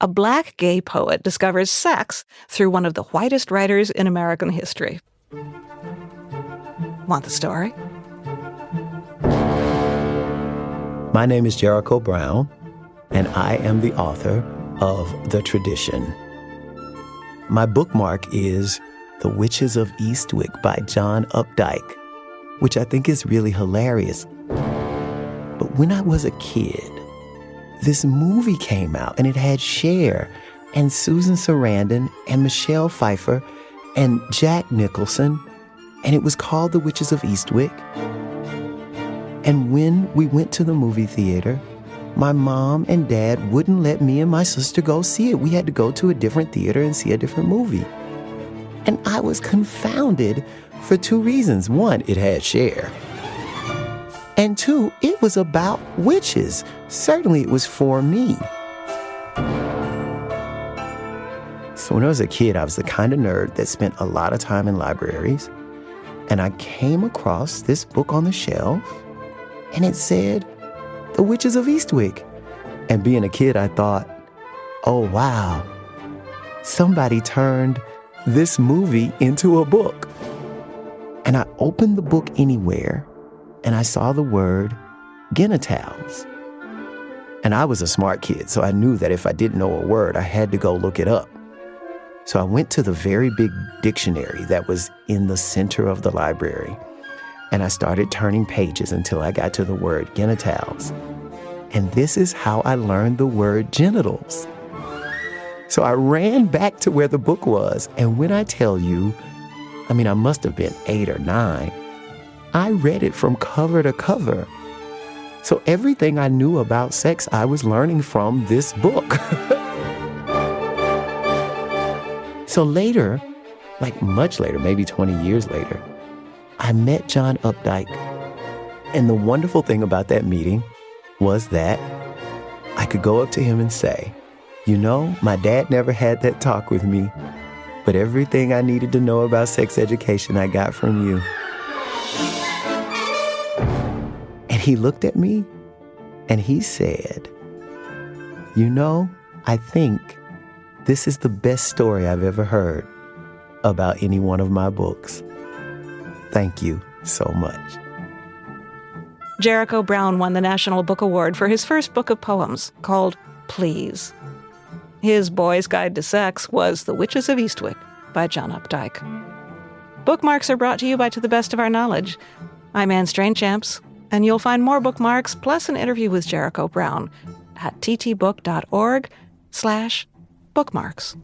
a black gay poet discovers sex through one of the whitest writers in American history. Want the story? My name is Jericho Brown, and I am the author of The Tradition. My bookmark is The Witches of Eastwick by John Updike, which I think is really hilarious. But when I was a kid, this movie came out and it had Cher and Susan Sarandon and Michelle Pfeiffer and Jack Nicholson, and it was called The Witches of Eastwick. And when we went to the movie theater, my mom and dad wouldn't let me and my sister go see it. We had to go to a different theater and see a different movie. And I was confounded for two reasons. One, it had Cher. And two, it was about witches. Certainly it was for me. So when I was a kid, I was the kind of nerd that spent a lot of time in libraries. And I came across this book on the shelf, and it said, The Witches of Eastwick. And being a kid, I thought, oh, wow, somebody turned this movie into a book. And I opened the book anywhere, and I saw the word genitals. And I was a smart kid, so I knew that if I didn't know a word, I had to go look it up. So I went to the very big dictionary that was in the center of the library, and I started turning pages until I got to the word genitals. And this is how I learned the word genitals. So I ran back to where the book was, and when I tell you, I mean, I must have been eight or nine, I read it from cover to cover. So everything I knew about sex, I was learning from this book. so later, like much later, maybe 20 years later, I met John Updike. And the wonderful thing about that meeting was that I could go up to him and say, You know, my dad never had that talk with me, but everything I needed to know about sex education I got from you. And he looked at me and he said, You know, I think this is the best story I've ever heard about any one of my books. Thank you so much. Jericho Brown won the National Book Award for his first book of poems called Please. His Boy's Guide to Sex was The Witches of Eastwick by John Updike. Bookmarks are brought to you by To the Best of Our Knowledge. I'm Anne Strainchamps and you'll find more bookmarks plus an interview with Jericho Brown at ttbook.org slash bookmarks.